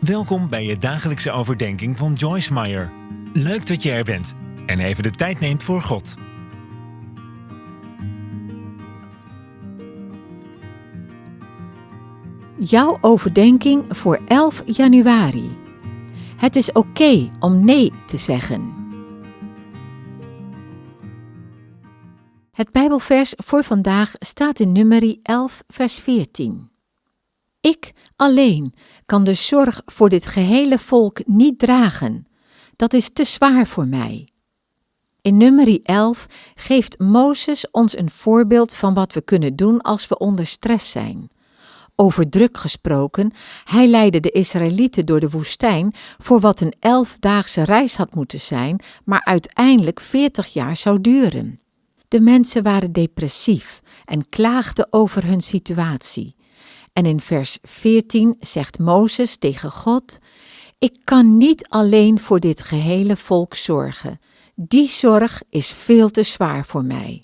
Welkom bij je dagelijkse overdenking van Joyce Meyer. Leuk dat je er bent en even de tijd neemt voor God. Jouw overdenking voor 11 januari. Het is oké om nee te zeggen. Het Bijbelvers voor vandaag staat in Nummerie 11, vers 14. Ik alleen kan de zorg voor dit gehele volk niet dragen. Dat is te zwaar voor mij. In Nummerie 11 geeft Mozes ons een voorbeeld van wat we kunnen doen als we onder stress zijn. Over druk gesproken, hij leidde de Israëlieten door de woestijn voor wat een elfdaagse reis had moeten zijn, maar uiteindelijk veertig jaar zou duren. De mensen waren depressief en klaagden over hun situatie. En in vers 14 zegt Mozes tegen God: Ik kan niet alleen voor dit gehele volk zorgen. Die zorg is veel te zwaar voor mij.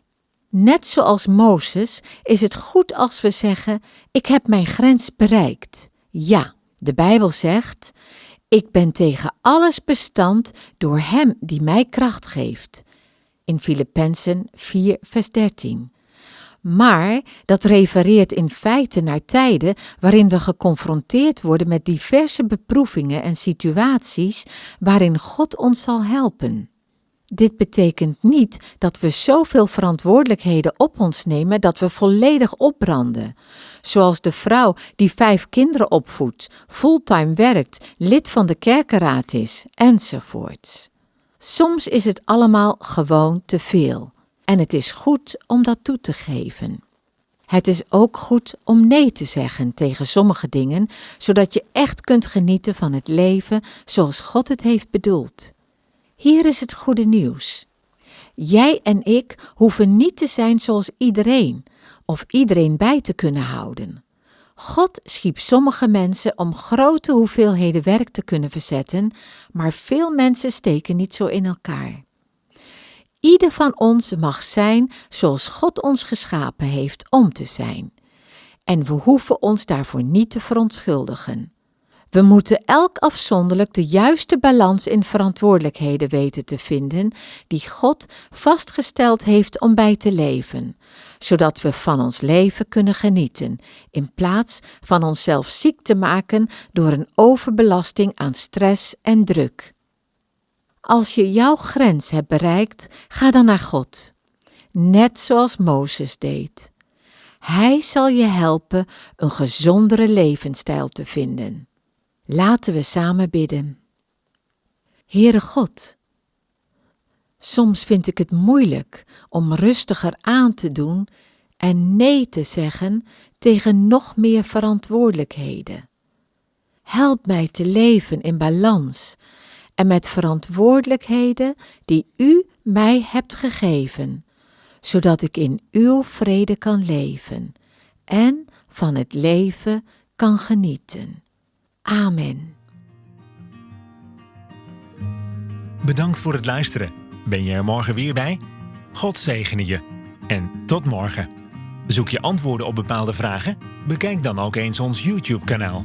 Net zoals Mozes is het goed als we zeggen: Ik heb mijn grens bereikt. Ja, de Bijbel zegt: Ik ben tegen alles bestand door Hem die mij kracht geeft. In Filippenzen 4, vers 13. Maar dat refereert in feite naar tijden waarin we geconfronteerd worden met diverse beproevingen en situaties waarin God ons zal helpen. Dit betekent niet dat we zoveel verantwoordelijkheden op ons nemen dat we volledig opbranden. Zoals de vrouw die vijf kinderen opvoedt, fulltime werkt, lid van de kerkenraad is, enzovoorts. Soms is het allemaal gewoon te veel. En het is goed om dat toe te geven. Het is ook goed om nee te zeggen tegen sommige dingen, zodat je echt kunt genieten van het leven zoals God het heeft bedoeld. Hier is het goede nieuws. Jij en ik hoeven niet te zijn zoals iedereen of iedereen bij te kunnen houden. God schiep sommige mensen om grote hoeveelheden werk te kunnen verzetten, maar veel mensen steken niet zo in elkaar. Ieder van ons mag zijn zoals God ons geschapen heeft om te zijn. En we hoeven ons daarvoor niet te verontschuldigen. We moeten elk afzonderlijk de juiste balans in verantwoordelijkheden weten te vinden die God vastgesteld heeft om bij te leven, zodat we van ons leven kunnen genieten, in plaats van onszelf ziek te maken door een overbelasting aan stress en druk. Als je jouw grens hebt bereikt, ga dan naar God, net zoals Mozes deed. Hij zal je helpen een gezondere levensstijl te vinden. Laten we samen bidden. Heere God, soms vind ik het moeilijk om rustiger aan te doen en nee te zeggen tegen nog meer verantwoordelijkheden. Help mij te leven in balans en met verantwoordelijkheden die U mij hebt gegeven, zodat ik in Uw vrede kan leven en van het leven kan genieten. Amen. Bedankt voor het luisteren. Ben je er morgen weer bij? God zegene je. En tot morgen. Zoek je antwoorden op bepaalde vragen? Bekijk dan ook eens ons YouTube-kanaal.